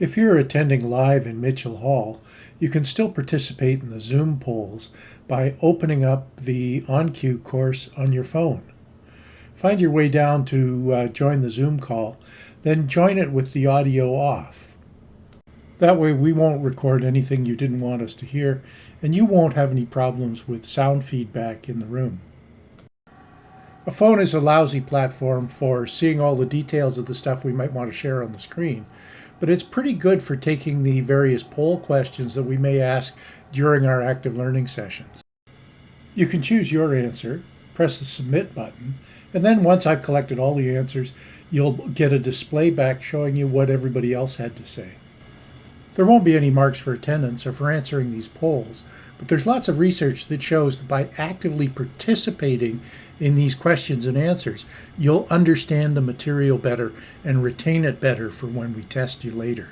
If you're attending live in Mitchell Hall, you can still participate in the Zoom polls by opening up the onQ course on your phone. Find your way down to uh, join the Zoom call, then join it with the audio off. That way we won't record anything you didn't want us to hear, and you won't have any problems with sound feedback in the room. A phone is a lousy platform for seeing all the details of the stuff we might want to share on the screen, but it's pretty good for taking the various poll questions that we may ask during our active learning sessions. You can choose your answer, press the submit button, and then once I've collected all the answers, you'll get a display back showing you what everybody else had to say. There won't be any marks for attendance or for answering these polls, but there's lots of research that shows that by actively participating in these questions and answers, you'll understand the material better and retain it better for when we test you later.